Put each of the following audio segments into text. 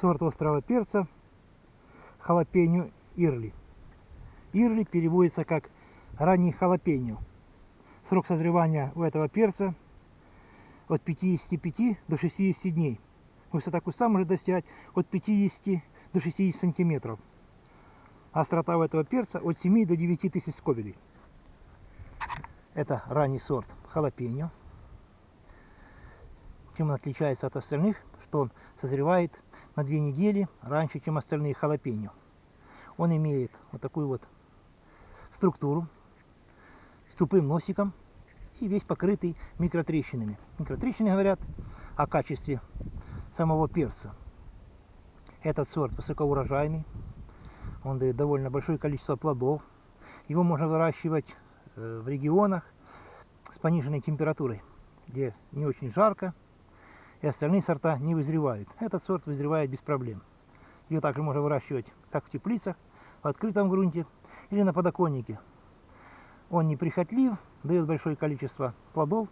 сорт острого перца халапеньо ирли. Ирли переводится как ранний халапеньо. Срок созревания у этого перца от 55 до 60 дней. Высота куста может достигать от 50 до 60 сантиметров. Острота у этого перца от 7 до 9 тысяч скобелей. Это ранний сорт халапеньо. Чем он отличается от остальных, что он созревает на две недели раньше, чем остальные халапеньо. Он имеет вот такую вот структуру с тупым носиком и весь покрытый микротрещинами. Микротрещины говорят о качестве самого перца. Этот сорт высокоурожайный, он дает довольно большое количество плодов. Его можно выращивать э, в регионах с пониженной температурой, где не очень жарко, и остальные сорта не вызревают. Этот сорт вызревает без проблем. Ее также можно выращивать как в теплицах, в открытом грунте или на подоконнике. Он неприхотлив, дает большое количество плодов,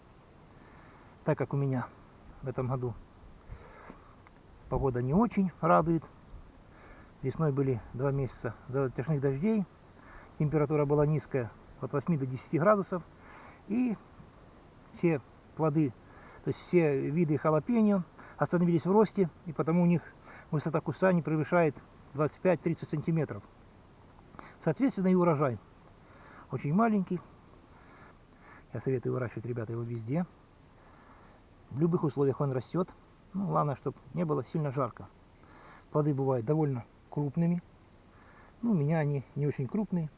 так как у меня в этом году погода не очень радует. Весной были два месяца затяжных дождей, температура была низкая, от 8 до 10 градусов, и все плоды то есть все виды халапеньо остановились в росте, и потому у них высота куста не превышает 25-30 сантиметров. Соответственно, и урожай очень маленький. Я советую выращивать, ребята, его везде. В любых условиях он растет. Ну, главное, чтобы не было сильно жарко. Плоды бывают довольно крупными. Ну, у меня они не очень крупные.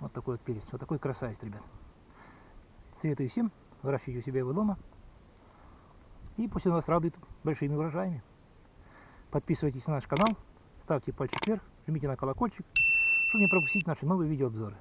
Вот такой вот перец. Вот такой красавец, ребят. Советую всем выращивайте у себя его дома. И пусть он вас радует большими урожаями. Подписывайтесь на наш канал, ставьте пальчик вверх, жмите на колокольчик, чтобы не пропустить наши новые видеообзоры.